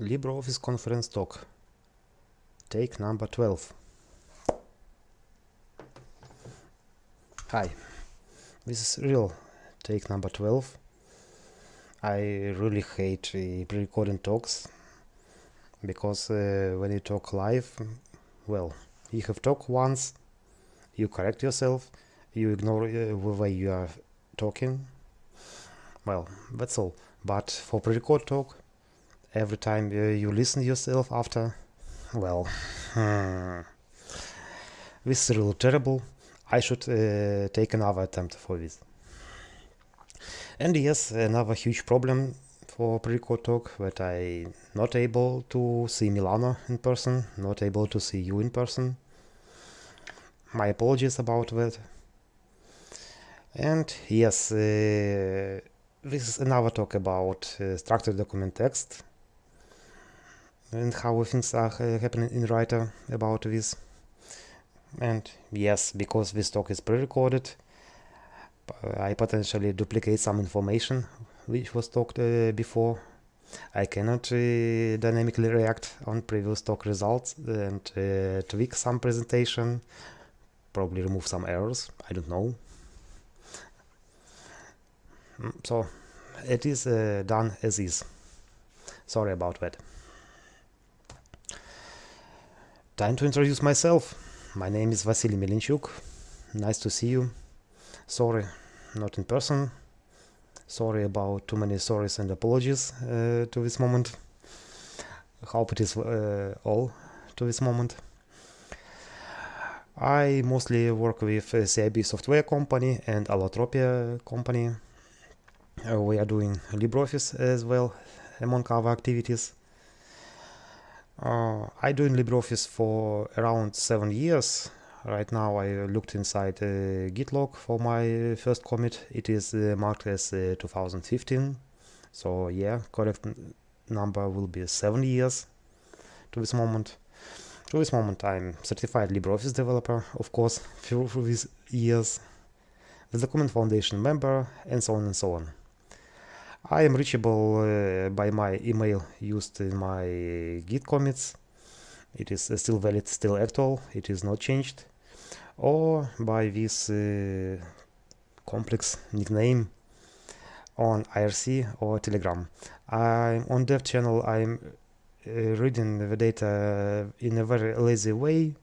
LibreOffice conference talk. Take number 12. Hi, this is real take number 12. I really hate uh, pre-recording talks because uh, when you talk live, well, you have talked once, you correct yourself, you ignore uh, way you are talking. Well, that's all. But for pre-record talk, every time you listen yourself after, well, hmm, this is really terrible. I should uh, take another attempt for this. And yes, another huge problem for pre-record talk that I not able to see Milana in person, not able to see you in person. My apologies about that. And yes, uh, this is another talk about uh, structured document text and how things are uh, happening in Writer about this. And yes, because this talk is pre-recorded, I potentially duplicate some information which was talked uh, before. I cannot uh, dynamically react on previous talk results and uh, tweak some presentation, probably remove some errors, I don't know. Mm, so it is uh, done as is. Sorry about that. Time to introduce myself. My name is Vasily Melnychuk. Nice to see you. Sorry, not in person. Sorry about too many sorries and apologies uh, to this moment. Hope it is uh, all to this moment. I mostly work with uh, CIB software company and Allotropia company. Uh, we are doing LibreOffice as well among our activities. Uh, I doing LibreOffice for around seven years. Right now I looked inside uh, git log for my first commit. It is uh, marked as uh, 2015. So yeah, correct number will be seven years to this moment. To this moment I'm certified LibreOffice developer, of course, through, through these years, the Document Foundation member, and so on and so on. I am reachable uh, by my email used in my Git commits. It is uh, still valid, still actual, it is not changed. Or by this uh, complex nickname on IRC or Telegram. I'm on dev channel, I'm uh, reading the data in a very lazy way,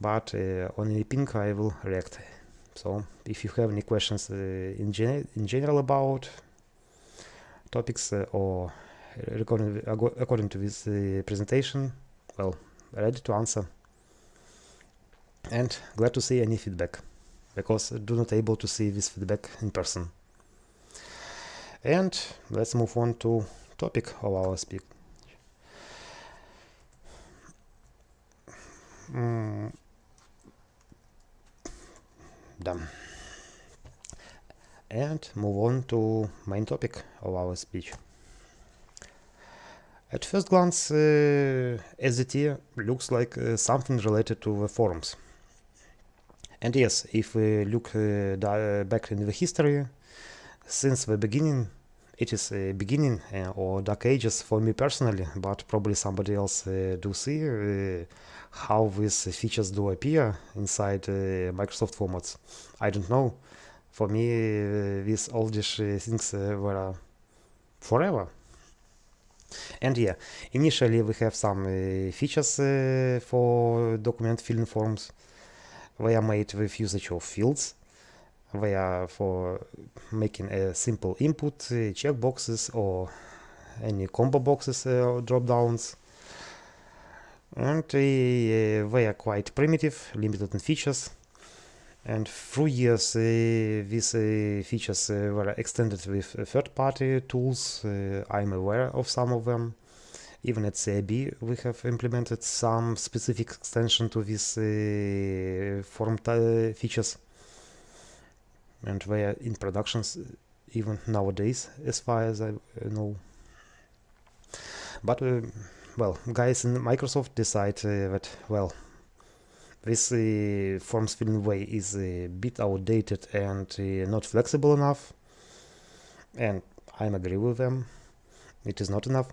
but on any ping I will react. So if you have any questions in, gen in general about topics uh, or according, according to this uh, presentation, well, ready to answer. And glad to see any feedback, because I do not able to see this feedback in person. And let's move on to topic of our speak. Mm. Done and move on to main topic of our speech. At first glance, uh, SDT looks like uh, something related to the forums. And yes, if we look uh, back in the history, since the beginning, it is a beginning uh, or dark ages for me personally, but probably somebody else uh, do see uh, how these features do appear inside Microsoft formats. I don't know for me uh, these oldish uh, things uh, were forever. And yeah initially we have some features for document filling forms. They are made with usage of fields. They are for making a simple input checkboxes or any combo boxes or drop downs. And uh, they are quite primitive limited in features and through years, uh, these uh, features uh, were extended with uh, third-party tools. Uh, I'm aware of some of them. Even at CIB, we have implemented some specific extension to these uh, form features. And they are in productions even nowadays, as far as I know. But, well, guys in Microsoft decide that, well, this uh, forms filling way is a bit outdated and uh, not flexible enough. And I agree with them. It is not enough.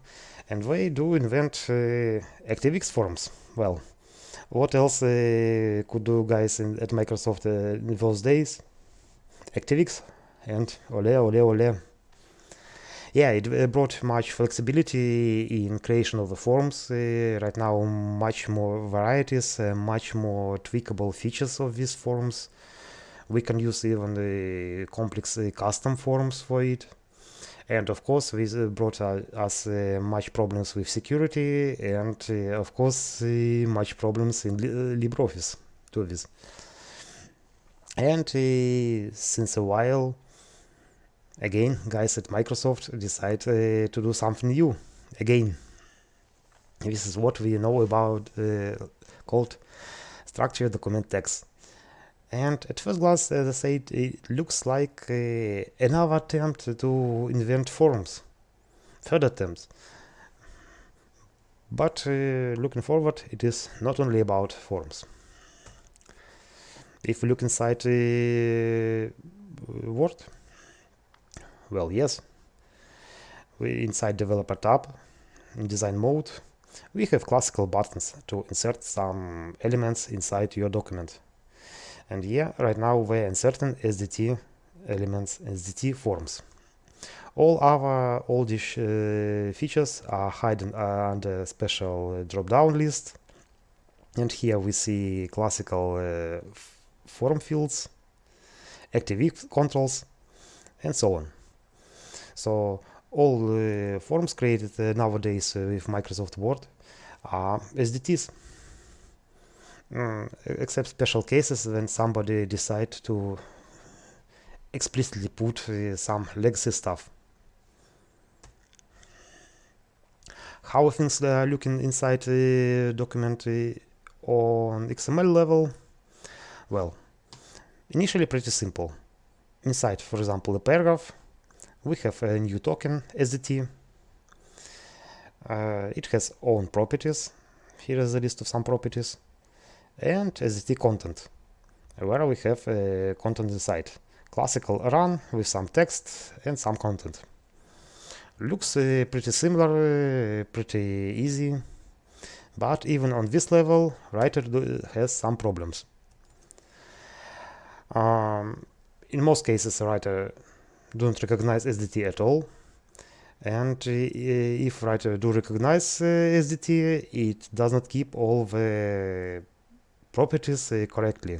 And they do invent ActiveX forms. Well what else could do guys in, at Microsoft in those days? ActiveX and ole ole ole yeah it uh, brought much flexibility in creation of the forms. Uh, right now much more varieties uh, much more tweakable features of these forms. We can use even the complex custom forms for it. And of course this brought us uh, much problems with security and uh, of course uh, much problems in LibreOffice to this. And since a while again guys at Microsoft decide uh, to do something new. Again this is what we know about uh, called structured document text. And at first glance as I said it looks like uh, another attempt to invent forms third attempt but uh, looking forward it is not only about forms. If we look inside uh, Word well, yes. We inside developer tab in design mode we have classical buttons to insert some elements inside your document. And yeah, right now we're inserting SDT elements, SDT forms. All other oldish uh, features are hidden under special drop-down list. And here we see classical uh, form fields, active controls, and so on. So all uh, forms created uh, nowadays uh, with Microsoft Word are SDTs. Mm, except special cases when somebody decide to explicitly put uh, some legacy stuff. How things are looking inside the document uh, on XML level? Well, initially pretty simple. Inside, for example, a paragraph, we have a new token SDT. Uh, it has own properties. Here is a list of some properties. And SDT content, where we have uh, content inside. Classical run with some text and some content. Looks uh, pretty similar, uh, pretty easy. But even on this level, writer has some problems. Um, in most cases, writer don't recognize SDT at all. And uh, if writer do recognize uh, SDT, it does not keep all the properties uh, correctly.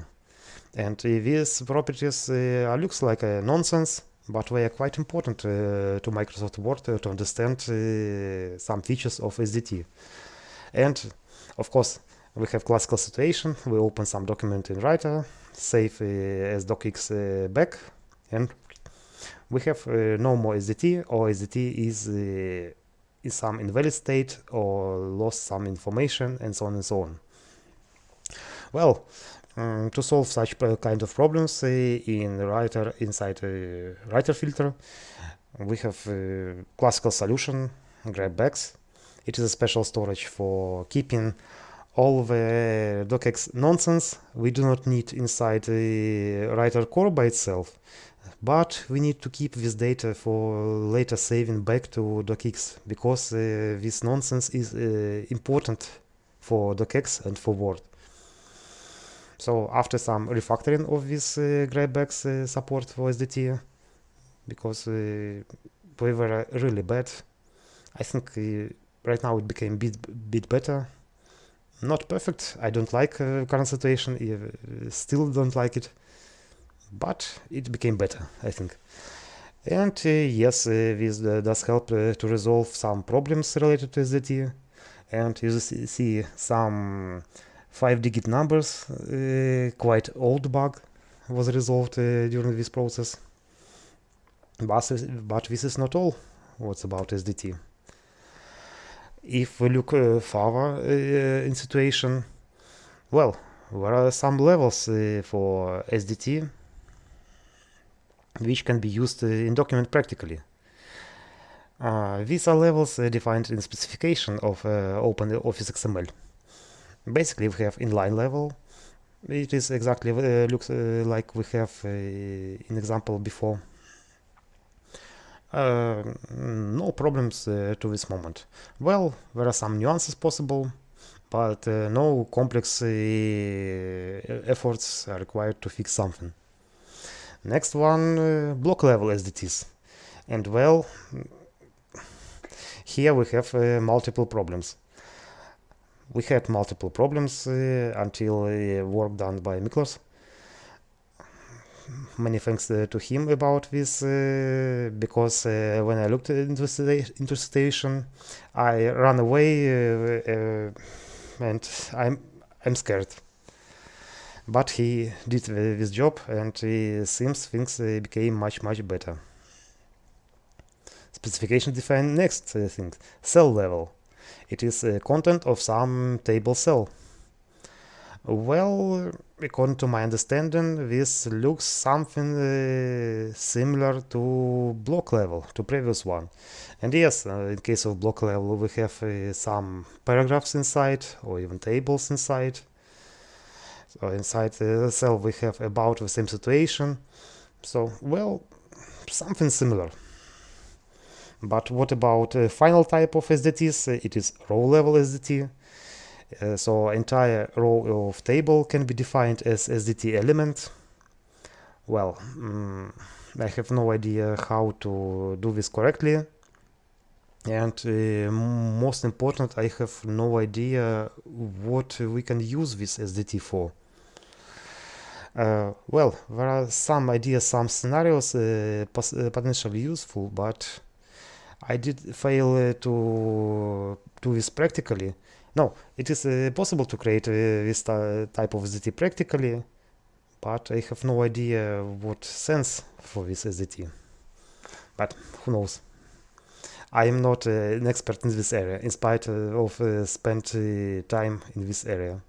And these properties looks like a nonsense, but they are quite important to Microsoft Word to understand some features of SDT. And of course, we have classical situation. We open some document in Writer, save uh, as docx uh, back, and we have uh, no more SDT or SDT is uh, in some invalid state or lost some information and so on and so on. Well, um, to solve such kind of problems uh, in writer inside a writer filter, we have a classical solution, GrabBags. It is a special storage for keeping all the docx nonsense we do not need inside the writer core by itself but we need to keep this data for later saving back to docx because uh, this nonsense is uh, important for docx and for Word. So after some refactoring of this uh, GrabBags uh, support for SDT, because uh, we were really bad, I think uh, right now it became a bit, bit better. Not perfect, I don't like uh, current situation, I, still don't like it but it became better, I think. And uh, yes, uh, this uh, does help to resolve some problems related to SDT. And you see some 5-digit numbers, quite old bug was resolved during this process. But, but this is not all what's about SDT. If we look uh, further uh, in situation, well, there are some levels uh, for SDT which can be used uh, in document practically. Uh, these are levels uh, defined in specification of Open Office XML. Basically, we have inline level. It is exactly looks like we have in example before. uh, no problems uh, to this moment. Well, there are some nuances possible, but uh, no complex efforts are required to fix something. Next one, uh, block level SDTs. And well, here we have uh, multiple problems. We had multiple problems until work done by Miklos many thanks uh, to him about this uh, because uh, when I looked into the into I ran away and I'm I'm scared. But he did this job, and it seems things became much much better. Specification define next thing cell level. It is content of some table cell. Well, according to my understanding, this looks something uh, similar to block level, to previous one. And yes, uh, in case of block level, we have uh, some paragraphs inside, or even tables inside. So inside the cell we have about the same situation. So, well, something similar. But what about final type of SDTs? It is row level SDT. Uh, so entire row of table can be defined as SDT element. Well, um, I have no idea how to do this correctly. And uh, most important, I have no idea what we can use this SDT for. Uh, well, there are some ideas, some scenarios uh, uh potentially useful, but I did fail uh, to do this practically. No, it is uh, possible to create uh, this type of SDT practically, but I have no idea what sense for this SDT. But who knows? I am not uh, an expert in this area, in spite of spent time in this area.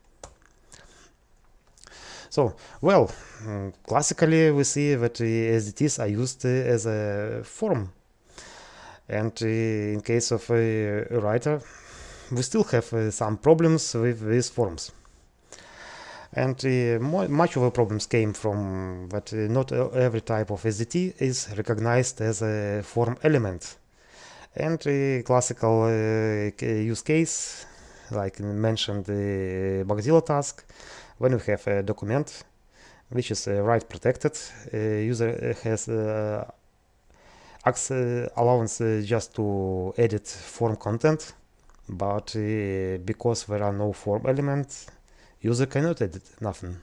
So, well, um, classically we see that eh, SDTs are used eh, as a form. And eh, in case of a writer, we still have some problems with these forms. And much of the problems came from that not every type of SDT is recognized as a form element. And a classical use case, like mentioned the Bugzilla task, when we have a document which is uh, write protected, uh, user has uh, allowance just to edit form content but uh, because there are no form elements user cannot edit nothing.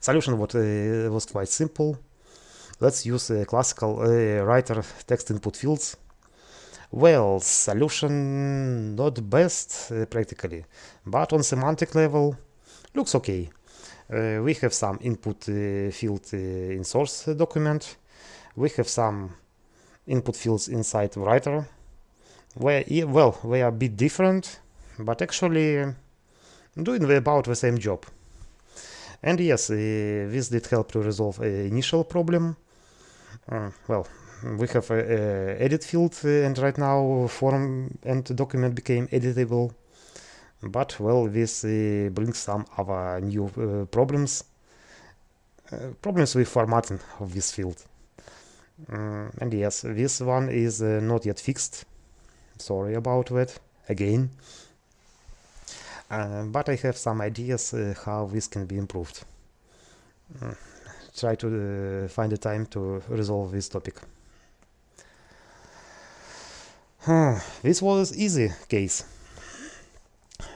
Solution what, uh, was quite simple. Let's use a classical uh, writer text input fields well solution not best uh, practically but on semantic level looks okay uh, we have some input uh, field in source document we have some input fields inside writer where, well, they are a bit different, but actually doing about the same job. And yes, this did help to resolve an initial problem. Uh, well, we have a, edit field uh, and right now form and document became editable. But well, this uh, brings some other new uh, problems. Uh, problems with formatting of this field. Mm, and yes, this one is not yet fixed sorry about that again uh, but I have some ideas uh, how this can be improved uh, try to uh, find the time to resolve this topic this was easy case.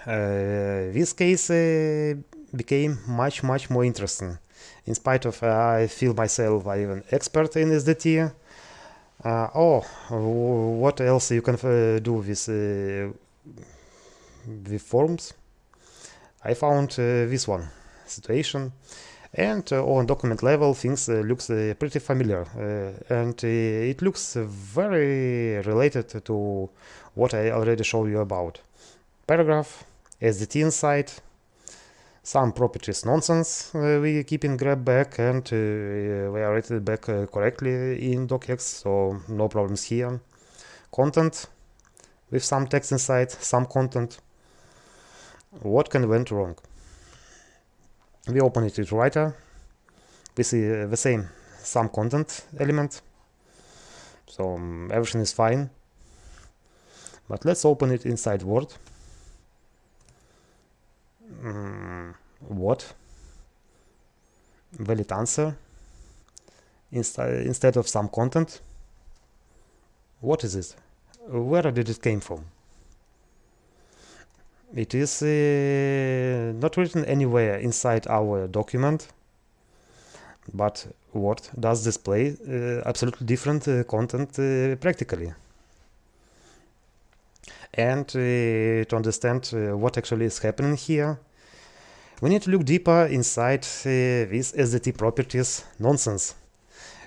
Uh, this case uh, became much much more interesting. In spite of I feel myself I even expert in SDT uh, oh, what else you can uh, do with uh, with forms? I found this one situation and uh, on document level things uh, looks uh, pretty familiar. And it looks very related to what I already showed you about. Paragraph SDT inside. Some properties nonsense uh, we keep in GrabBag and uh, we are rated back uh, correctly in docx so no problems here. Content with some text inside some content. What can went wrong we open it with writer. We see the same some content element. So um, everything is fine. But let's open it inside Word. Mm, what? Valid answer. Instead instead of some content. What is it? Where did it came from it is uh, not written anywhere inside our document but Word does display uh, absolutely different uh, content uh, practically. And uh, to understand uh, what actually is happening here we need to look deeper inside this SDT properties nonsense.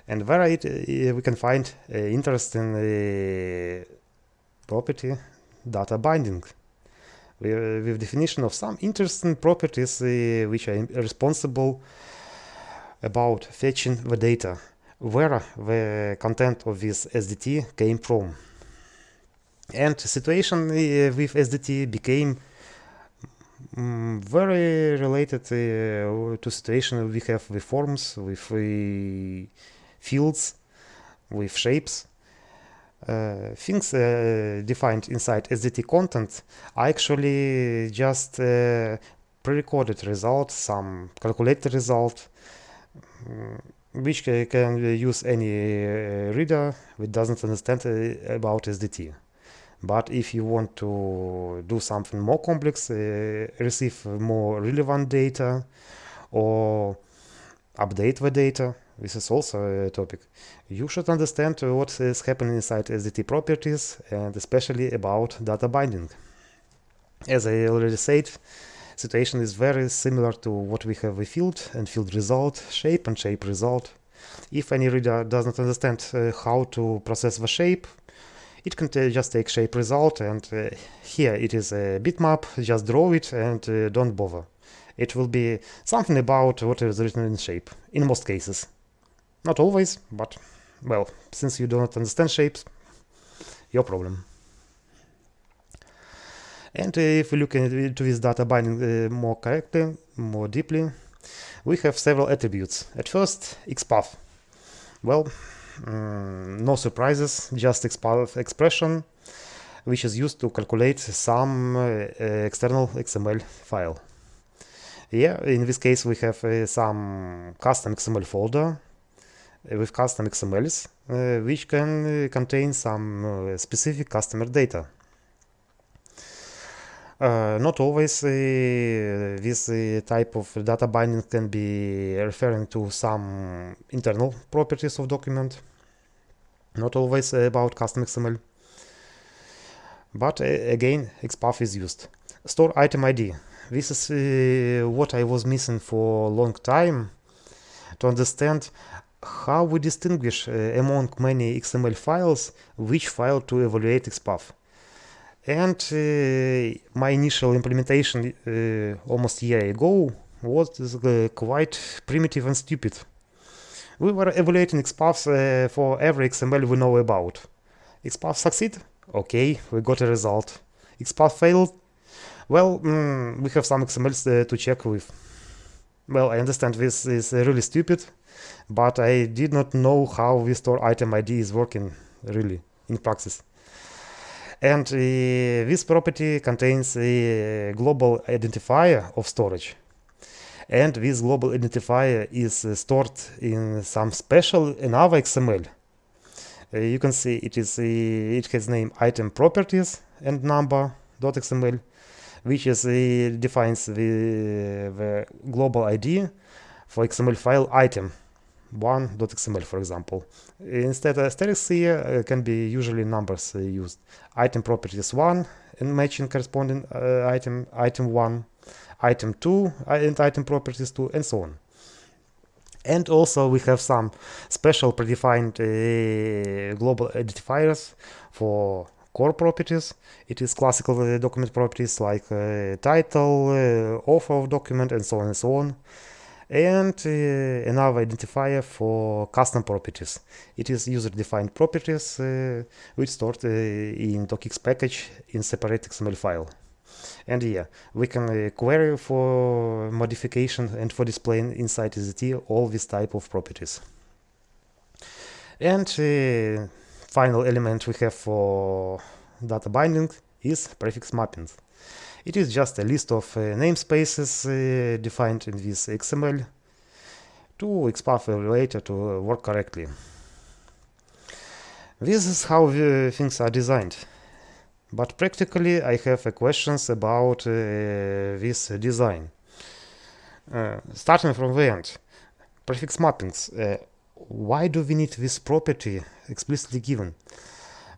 And where it, we can find interesting property data binding with definition of some interesting properties uh, which are responsible about fetching the data, where the content of this SDT came from. And situation uh, with SDT became um, very related uh, to situation we have with forms, with fields, with shapes. Uh, things uh, defined inside SDT content are actually just uh, pre-recorded result, some calculated result, um, which can use any reader that doesn't understand about SDT. But if you want to do something more complex, uh, receive more relevant data or update the data, this is also a topic. You should understand what is happening inside SDT properties and especially about data binding. As I already said, situation is very similar to what we have with field and field result, shape and shape result. If any reader does not understand uh, how to process the shape, it can just take shape result and uh, here it is a bitmap, just draw it and uh, don't bother. It will be something about what is written in shape, in most cases. Not always, but, well, since you do not understand shapes, your problem. And uh, if we look into this data binding uh, more correctly, more deeply, we have several attributes. At first, XPath. Well, um, no surprises, just XPath expression, which is used to calculate some uh, external XML file. Yeah, in this case we have uh, some custom XML folder with custom XMLs, uh, which can uh, contain some uh, specific customer data. Uh, not always this type of data binding can be referring to some internal properties of document, not always about custom XML. But again, XPath is used. Store item ID. This is what I was missing for a long time to understand how we distinguish uh, among many XML files which file to evaluate XPath. And uh, my initial implementation uh, almost a year ago was quite primitive and stupid. We were evaluating XPath for every XML we know about. XPath succeed? Okay, we got a result. XPath failed? Well, mm, we have some XMLs to check with. Well, I understand this is really stupid, but I did not know how we store item ID is working really in practice. And uh, this property contains a global identifier of storage. And this global identifier is uh, stored in some special another XML. Uh, you can see it is it has name item properties and number.xml, which is defines the, the global ID for XML file item one.xml for example. Instead asterisk here uh, can be usually numbers uh, used. Item properties 1 and matching corresponding uh, item, item 1, item 2 and item properties 2 and so on. And also we have some special predefined uh, global identifiers for core properties. It is classical document properties like uh, title, author of document and so on and so on and uh, another identifier for custom properties. It is user-defined properties uh, which stored uh, in docx package in separate XML file. And yeah, we can query for modification and for displaying inside SDT all these type of properties. And final element we have for data binding is prefix mappings. It is just a list of uh, namespaces uh, defined in this XML to XPath evaluator to work correctly. This is how things are designed. But practically I have questions about uh, this design. Uh, starting from the end, prefix mappings. Uh, why do we need this property explicitly given?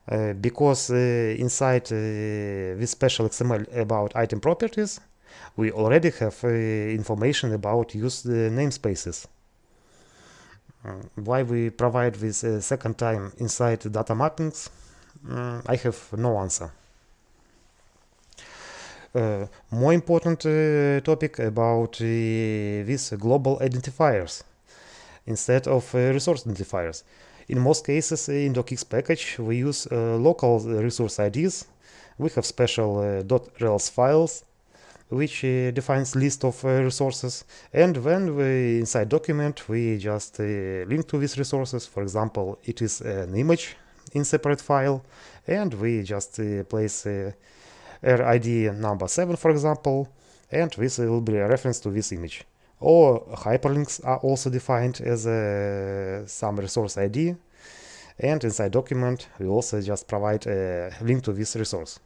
Uh, because uh, inside uh, this special XML about item properties, we already have information about used namespaces. why we provide this second time inside data mappings, mm, I have no answer. Uh, more important uh, topic about uh, these global identifiers instead of resource identifiers. In most cases in docx package we use uh, local resource IDs. We have special uh, .rels files which uh, defines list of resources and when we inside document we just link to these resources. For example, it is an image in separate file and we just place RID number 7 for example and this will be a reference to this image or hyperlinks are also defined as a, some resource ID and inside document we also just provide a link to this resource.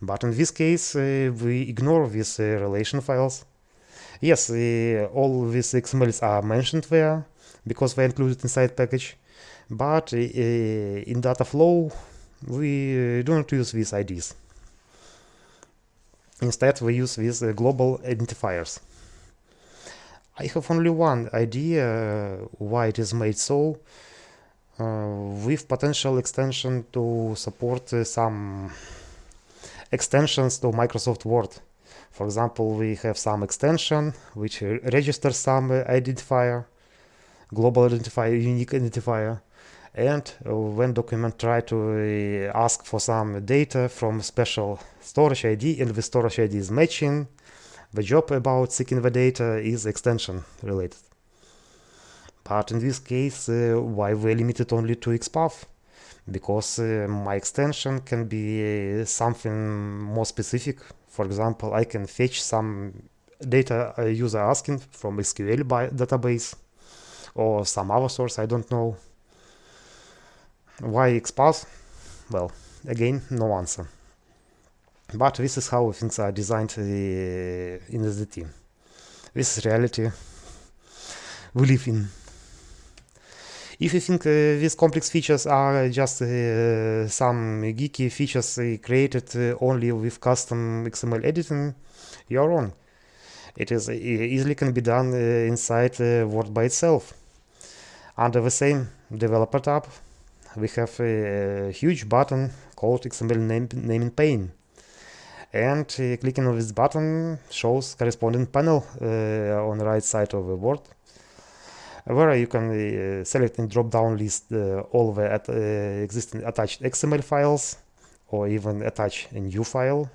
But in this case uh, we ignore these uh, relation files. Yes, uh, all these XMLs are mentioned there because they're included inside package, but uh, in data flow we uh, do not use these IDs. Instead we use these uh, global identifiers. I have only one idea uh, why it is made so, uh, with potential extension to support uh, some extensions to Microsoft Word. For example, we have some extension which registers some identifier, global identifier, unique identifier, and when document try to ask for some data from special storage ID and the storage ID is matching, the job about seeking the data is extension related. But in this case, uh, why we limited only to XPath? Because uh, my extension can be uh, something more specific. For example, I can fetch some data a user asking from SQL by database or some other source, I don't know. Why XPath? Well, again, no answer. But this is how things are designed uh, in SDT. This is reality we live in. If you think uh, these complex features are just uh, some geeky features uh, created uh, only with custom XML editing, you're wrong. It is uh, easily can be done inside Word by itself. Under the same developer tab, we have a huge button called XML name, naming pane and uh, clicking on this button shows corresponding panel uh, on the right side of the board where you can uh, select in drop-down list all the at, existing attached XML files or even attach a new file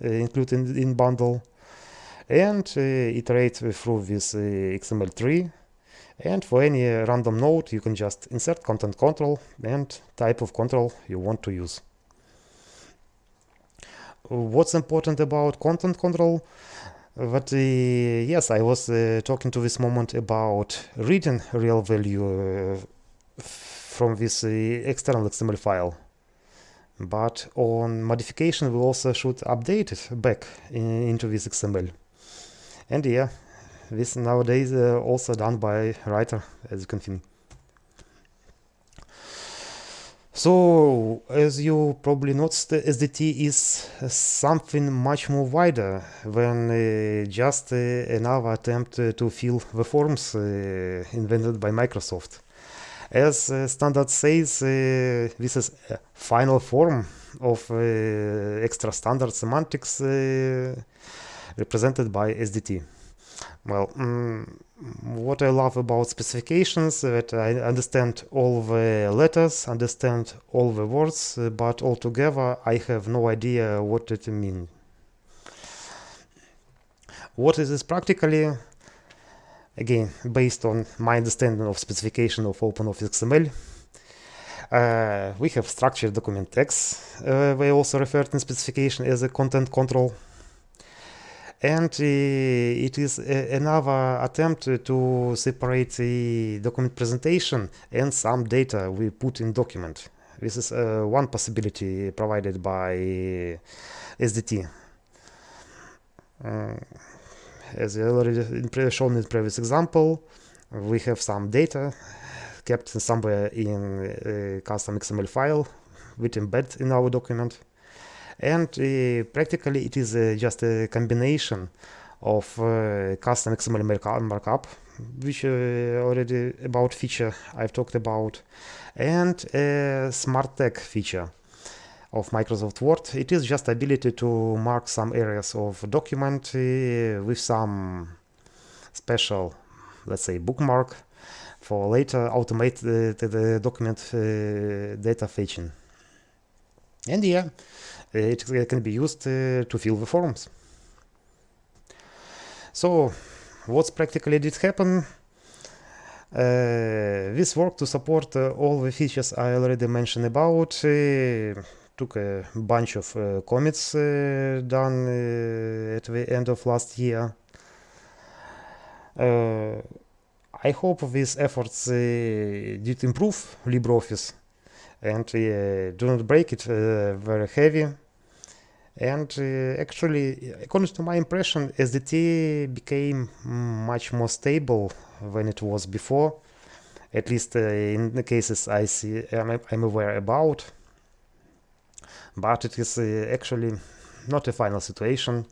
included in bundle and iterate through this XML tree. And for any random node you can just insert content control and type of control you want to use what's important about content control? But uh, yes i was uh, talking to this moment about reading real value uh, from this uh, external xml file. But on modification we also should update it back in, into this xml. And yeah this nowadays uh, also done by writer as you can see So, as you probably noticed, SDT is something much more wider than uh, just uh, another attempt uh, to fill the forms uh, invented by Microsoft. As uh, standard says, uh, this is a final form of extra standard semantics represented by SDT. Well, mm, what I love about specifications that I understand all the letters, understand all the words, uh, but altogether I have no idea what it means. What is this practically? Again, based on my understanding of specification of OpenOffice XML, Uh, we have structured document text, uh, we also referred in specification as a content control. And uh, it is a, another attempt to separate the document presentation and some data we put in document. This is uh, one possibility provided by SDT. Uh, as already shown in previous example, we have some data kept somewhere in a custom XML file with embed in our document. And uh, practically it is uh, just a combination of uh, custom XML markup, which already about feature I've talked about, and a smart tag feature of Microsoft Word. It is just ability to mark some areas of document with some special, let's say, bookmark for later automate the, the, the document uh, data fetching. And yeah, it can be used uh, to fill the forms. So, what's practically did happen? Uh, this work to support uh, all the features I already mentioned about uh, took a bunch of commits done at the end of last year. I hope these efforts did improve LibreOffice and uh, do not break it uh, very heavy. And actually, according to my impression, SDT became much more stable than it was before, at least in the cases I see I'm, I'm aware about. But it is actually not a final situation.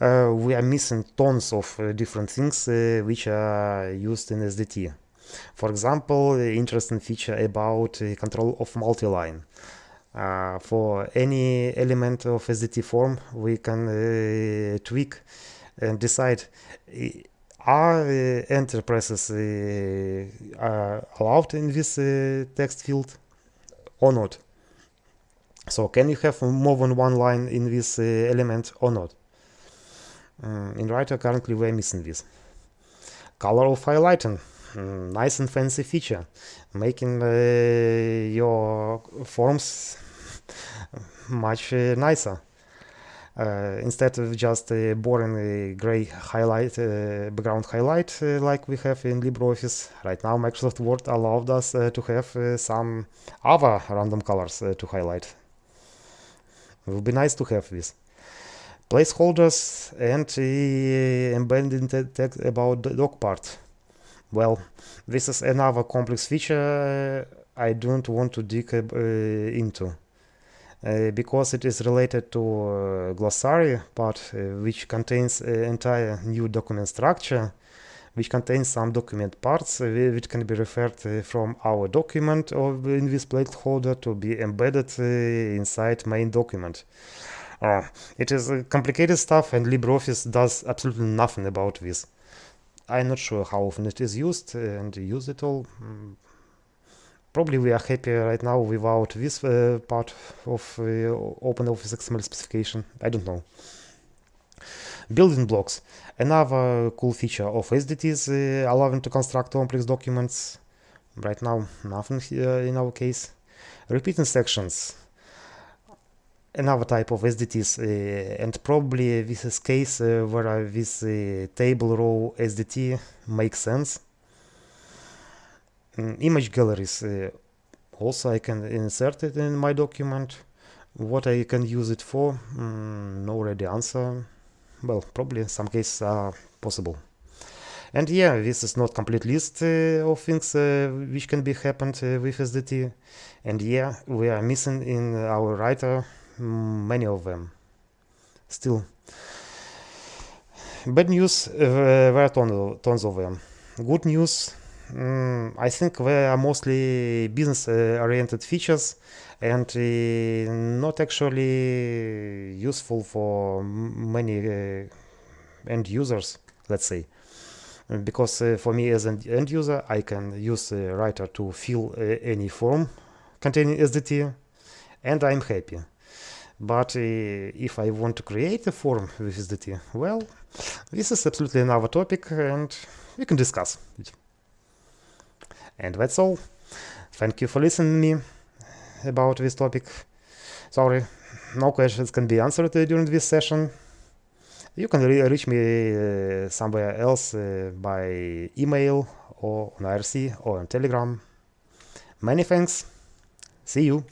Uh, we are missing tons of uh, different things uh, which are used in SDT. For example, interesting feature about control of multi-line. Uh, for any element of SDT form, we can uh, tweak and decide are uh, enterprises allowed in this text field or not. So can you have more than one line in this uh, element or not? Um, in writer currently we're missing this. Color of highlighting. Mm, nice and fancy feature. Making uh, your forms much uh, nicer. Uh, instead of just a boring gray highlight, uh, background highlight uh, like we have in LibreOffice, right now Microsoft Word allowed us to have some other random colors to highlight. It would be nice to have this. Placeholders and uh, embedded text about the doc part. Well, this is another complex feature I don't want to dig uh, into. Uh, because it is related to uh, glossary part uh, which contains entire new document structure which contains some document parts uh, which can be referred uh, from our document or in this placeholder to be embedded uh, inside main document. Uh, it is complicated stuff and LibreOffice does absolutely nothing about this. I'm not sure how often it is used and use it all. Mm. Probably we are happy right now without this uh, part of uh, OpenOffice XML specification. I don't know. Building blocks. Another cool feature of SDT is uh, allowing to construct complex documents. Right now, nothing in our case. Repeating sections. Another type of SDTs, uh, and probably this is case uh, where this uh, table row SDT makes sense. Mm, image galleries. Also, I can insert it in my document. What I can use it for? Mm, no ready answer well, probably some cases are possible. And yeah, this is not complete list uh, of things uh, which can be happened uh, with SDT. And yeah, we are missing in our writer many of them. Still. Bad news, uh, there are tons, of them. Good news, um, I think they are mostly business-oriented uh, features and uh, not actually useful for many uh, end users, let's say. Because uh, for me as an end user, I can use the writer to fill any form containing SDT, and I'm happy. But uh, if I want to create a form with SDT, well, this is absolutely another topic and we can discuss it. And that's all. Thank you for listening me. about this topic. Sorry, no questions can be answered during this session. You can re reach me uh, somewhere else uh, by email or on IRC or on Telegram. Many thanks. See you.